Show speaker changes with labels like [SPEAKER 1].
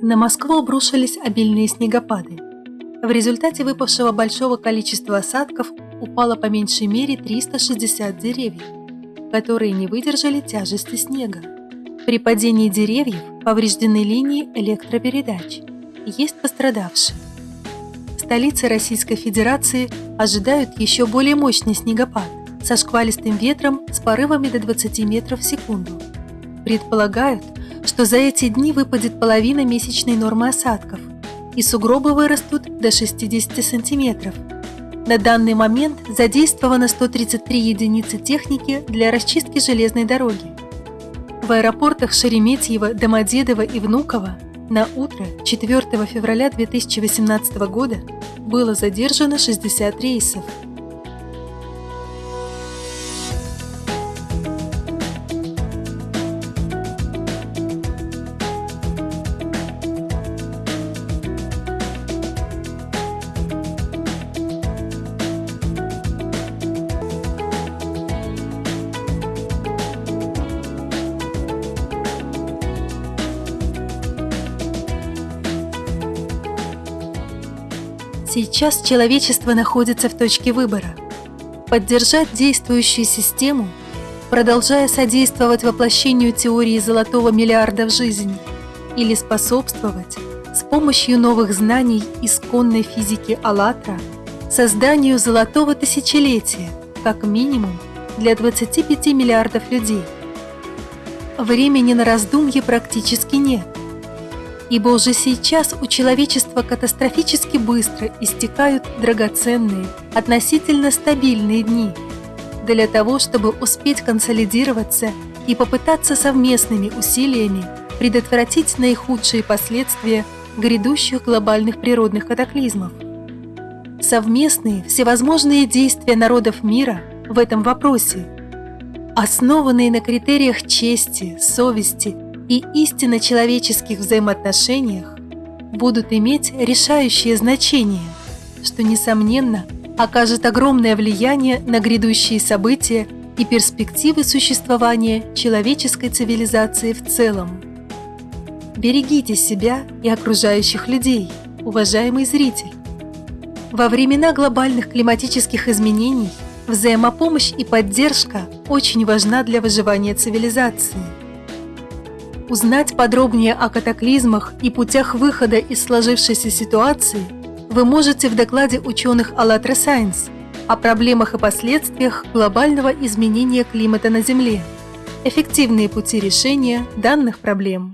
[SPEAKER 1] На Москву обрушились обильные снегопады. В результате выпавшего большого количества осадков упало по меньшей мере 360 деревьев, которые не выдержали тяжести снега. При падении деревьев повреждены линии электропередач. Есть пострадавшие. В столице Российской Федерации ожидают еще более мощный снегопад со шквалистым ветром с порывами до 20 метров в секунду. Предполагают, что за эти дни выпадет половина месячной нормы осадков, и сугробы вырастут до 60 сантиметров. На данный момент задействовано 133 единицы техники для расчистки железной дороги. В аэропортах Шереметьево, Домодедово и Внуково на утро 4 февраля 2018 года было задержано 60 рейсов. Сейчас человечество находится в точке выбора. Поддержать действующую систему, продолжая содействовать воплощению теории золотого миллиарда в жизнь, или способствовать с помощью новых знаний исконной физики АЛЛАТРА созданию золотого тысячелетия, как минимум для 25 миллиардов людей. Времени на раздумье практически нет ибо уже сейчас у человечества катастрофически быстро истекают драгоценные, относительно стабильные дни. Для того, чтобы успеть консолидироваться и попытаться совместными усилиями предотвратить наихудшие последствия грядущих глобальных природных катаклизмов. Совместные всевозможные действия народов мира в этом вопросе, основанные на критериях чести, совести – и истинно человеческих взаимоотношениях будут иметь решающее значение, что, несомненно, окажет огромное влияние на грядущие события и перспективы существования человеческой цивилизации в целом. Берегите себя и окружающих людей, уважаемый зритель. Во времена глобальных климатических изменений взаимопомощь и поддержка очень важна для выживания цивилизации – Узнать подробнее о катаклизмах и путях выхода из сложившейся ситуации вы можете в докладе ученых АЛЛАТРА Science о проблемах и последствиях глобального изменения климата на Земле. Эффективные пути решения данных проблем.